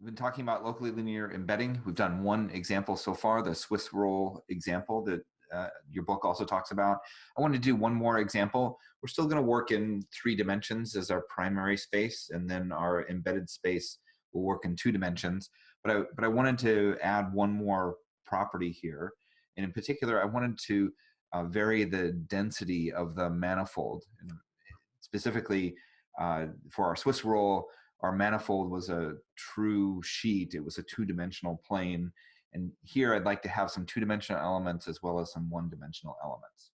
We've been talking about locally linear embedding. We've done one example so far, the Swiss roll example that uh, your book also talks about. I want to do one more example. We're still going to work in three dimensions as our primary space, and then our embedded space will work in two dimensions. But I, but I wanted to add one more property here. And in particular, I wanted to uh, vary the density of the manifold. And specifically, uh, for our Swiss roll, our manifold was a true sheet. It was a two-dimensional plane. And here I'd like to have some two-dimensional elements as well as some one-dimensional elements.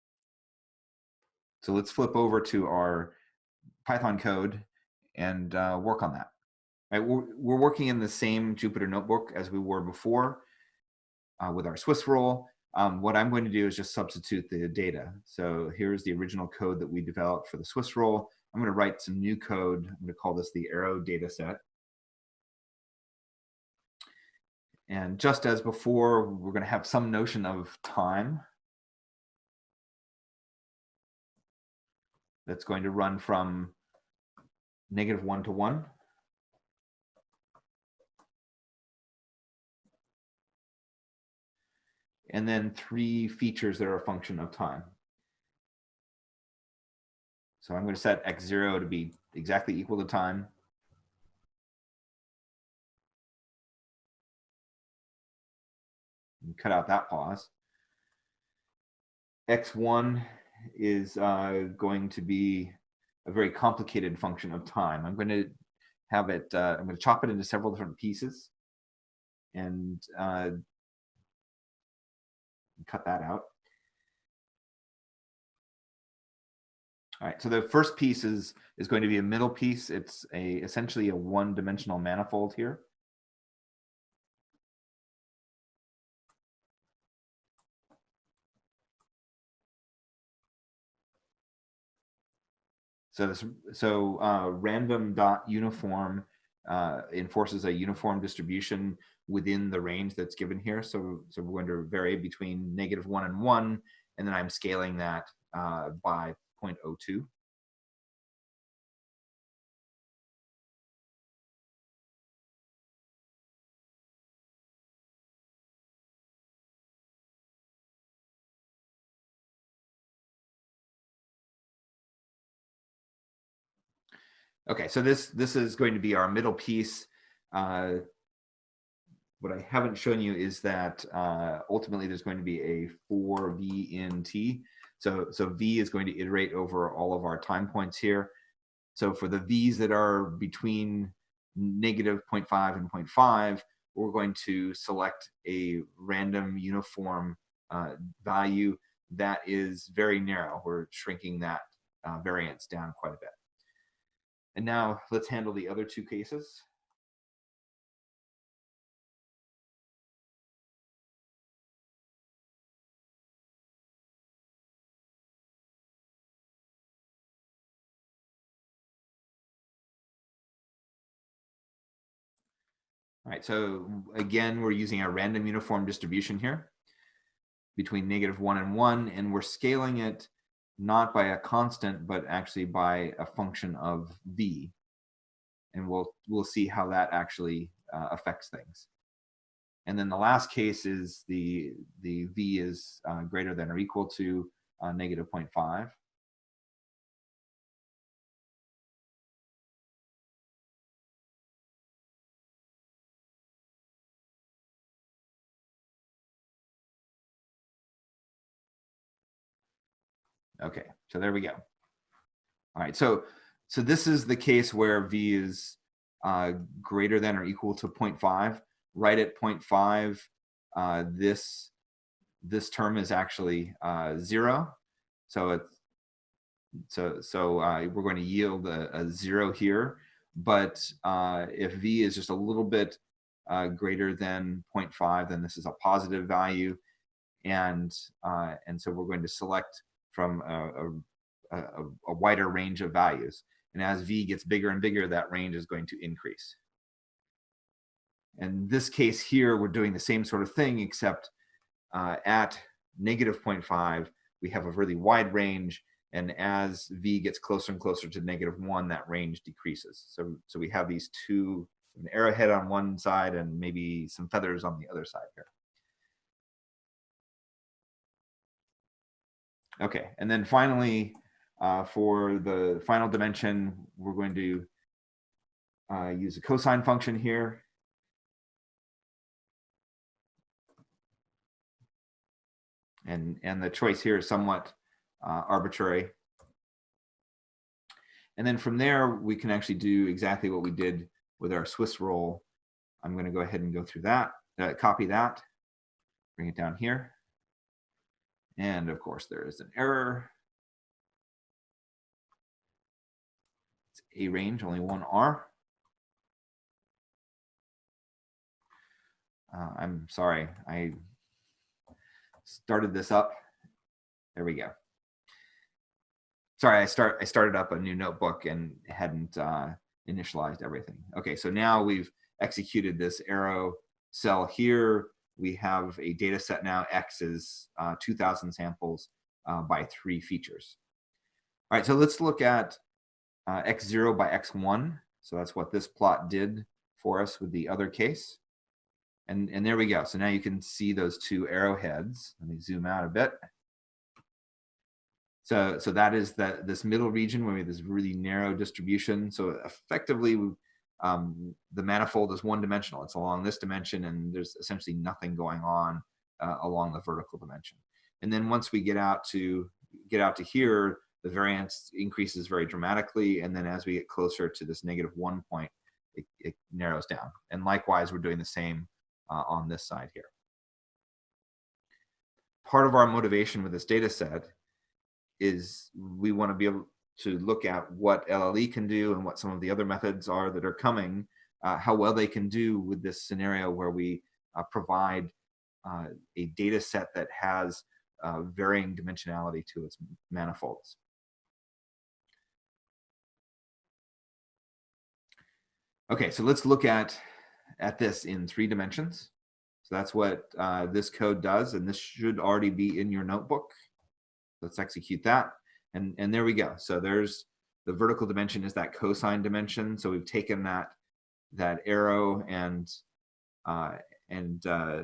So let's flip over to our Python code and uh, work on that. We're, we're, working in the same Jupyter notebook as we were before uh, with our Swiss roll. Um, what I'm going to do is just substitute the data. So here's the original code that we developed for the Swiss roll. I'm going to write some new code. I'm going to call this the arrow data set. And just as before, we're going to have some notion of time. That's going to run from negative one to one. And then three features that are a function of time. So I'm going to set x0 to be exactly equal to time. And cut out that pause. x1 is uh, going to be a very complicated function of time. I'm going to have it, uh, I'm going to chop it into several different pieces and uh, cut that out. All right, so the first piece is, is going to be a middle piece. It's a essentially a one-dimensional manifold here. So this, so uh, random dot uniform uh, enforces a uniform distribution within the range that's given here. So, so we're going to vary between negative one and one, and then I'm scaling that uh, by 0.02. Okay, so this this is going to be our middle piece. Uh, what I haven't shown you is that uh, ultimately there's going to be a 4v in t. So, so V is going to iterate over all of our time points here. So for the V's that are between negative 0.5 and 0.5, we're going to select a random uniform uh, value that is very narrow. We're shrinking that uh, variance down quite a bit. And now let's handle the other two cases. Right, so again, we're using our random uniform distribution here between negative one and one, and we're scaling it not by a constant, but actually by a function of v. And we'll, we'll see how that actually uh, affects things. And then the last case is the, the v is uh, greater than or equal to uh, negative 0.5. Okay, so there we go. All right, so so this is the case where v is uh, greater than or equal to 0.5. Right at 0.5, uh, this this term is actually uh, zero. So it's so so uh, we're going to yield a, a zero here. But uh, if v is just a little bit uh, greater than 0.5, then this is a positive value, and and so we're going to select from a, a, a, wider range of values. And as V gets bigger and bigger, that range is going to increase. In this case here, we're doing the same sort of thing, except uh, at negative 0.5, we have a really wide range. And as V gets closer and closer to negative one, that range decreases. So, so we have these two an arrowhead on one side and maybe some feathers on the other side here. Okay, and then finally, uh, for the final dimension, we're going to uh, use a cosine function here. And, and the choice here is somewhat uh, arbitrary. And then from there, we can actually do exactly what we did with our Swiss roll. I'm going to go ahead and go through that, uh, copy that, bring it down here. And of course, there is an error. It's arange, only one R. Uh, I'm sorry, I started this up. There we go. Sorry, I start I started up a new notebook and hadn't uh, initialized everything. Okay, so now we've executed this arrow cell here. We have a data set now, X is uh, 2000 samples uh, by three features. All right, so let's look at uh, X0 by X1. So that's what this plot did for us with the other case. And, and there we go. So now you can see those two arrowheads. Let me zoom out a bit. So, so that is that this middle region where we have this really narrow distribution. So effectively, um, the manifold is one dimensional. It's along this dimension and there's essentially nothing going on uh, along the vertical dimension. And then once we get out to get out to here, the variance increases very dramatically. And then as we get closer to this negative one point, it, it narrows down. And likewise, we're doing the same uh, on this side here. Part of our motivation with this data set is we want to be able to look at what LLE can do and what some of the other methods are that are coming, uh, how well they can do with this scenario where we uh, provide uh, a data set that has uh, varying dimensionality to its manifolds. Okay, so let's look at at this in three dimensions. So that's what uh, this code does, and this should already be in your notebook. Let's execute that. And, and there we go. So there's the vertical dimension is that cosine dimension. So we've taken that, that arrow and, uh, and uh,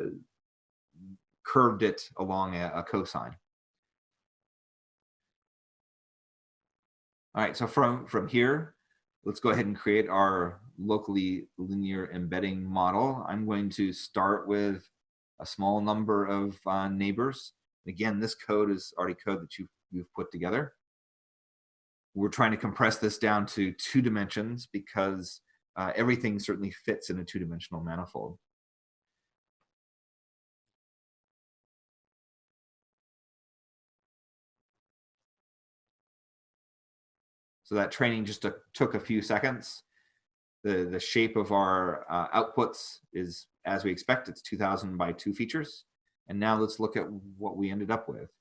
curved it along a, a cosine. All right, so from, from here, let's go ahead and create our locally linear embedding model. I'm going to start with a small number of uh, neighbors. Again, this code is already code that you've, you've put together. We're trying to compress this down to two dimensions because uh, everything certainly fits in a two-dimensional manifold. So that training just took, took a few seconds. The, the shape of our uh, outputs is as we expect, it's 2000 by two features. And now let's look at what we ended up with.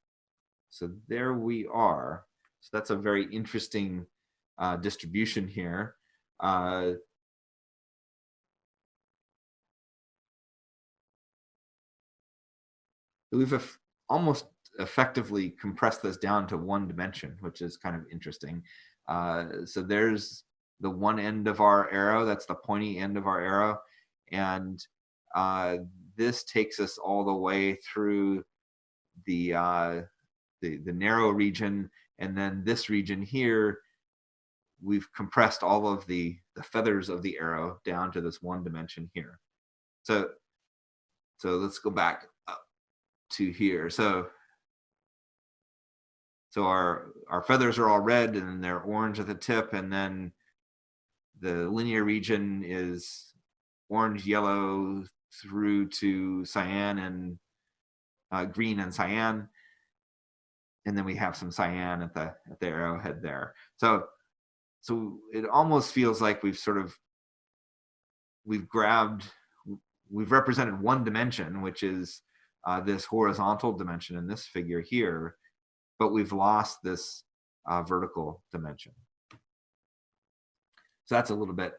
So there we are. So that's a very interesting uh, distribution here. Uh, we've almost effectively compressed this down to one dimension, which is kind of interesting. Uh, so there's the one end of our arrow, that's the pointy end of our arrow. And uh, this takes us all the way through the, uh, the, the narrow region. And then this region here, we've compressed all of the, the feathers of the arrow down to this one dimension here. So, so let's go back up to here. So so our, our feathers are all red and they're orange at the tip and then the linear region is orange, yellow through to cyan and uh, green and cyan. And then we have some cyan at the, at the arrowhead there. So, so it almost feels like we've sort of, we've grabbed, we've represented one dimension, which is uh, this horizontal dimension in this figure here, but we've lost this uh, vertical dimension. So that's a little bit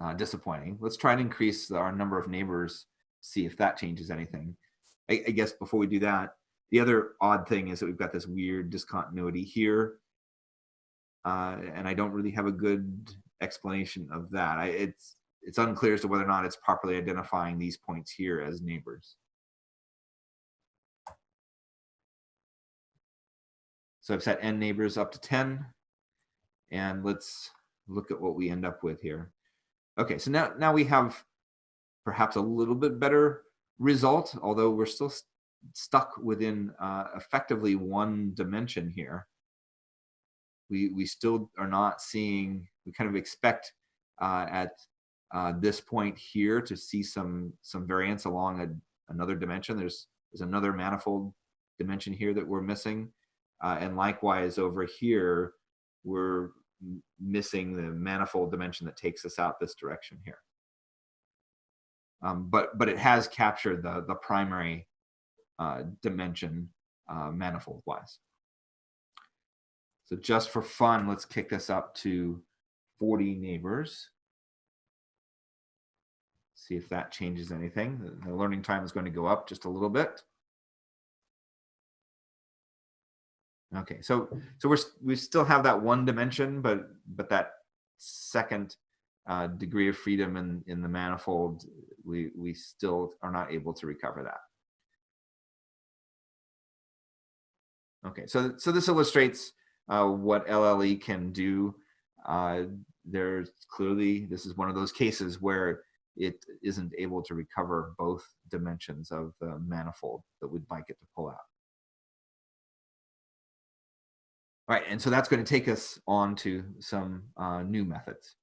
uh, disappointing. Let's try and increase our number of neighbors, see if that changes anything. I, I, guess before we do that, the other odd thing is that we've got this weird discontinuity here. Uh, and I don't really have a good explanation of that. I, it's it's unclear as to whether or not it's properly identifying these points here as neighbors. So I've set n neighbors up to 10. And let's look at what we end up with here. Okay, so now, now we have perhaps a little bit better result, although we're still st stuck within uh, effectively one dimension here. We, we still are not seeing, we kind of expect uh, at uh, this point here to see some, some variance along a, another dimension. There's, there's another manifold dimension here that we're missing. Uh, and likewise over here, we're missing the manifold dimension that takes us out this direction here. Um, but but it has captured the the primary dimension uh, manifold wise. So just for fun, let's kick this up to 40 neighbors. See if that changes anything. The, the learning time is going to go up just a little bit. Okay, so so we're we still have that one dimension, but but that second uh, degree of freedom in in the manifold, we we still are not able to recover that. Okay, so so this illustrates uh, what LLE can do. Uh, there's clearly this is one of those cases where it isn't able to recover both dimensions of the manifold that we'd like it to pull out. All right, and so that's going to take us on to some uh, new methods.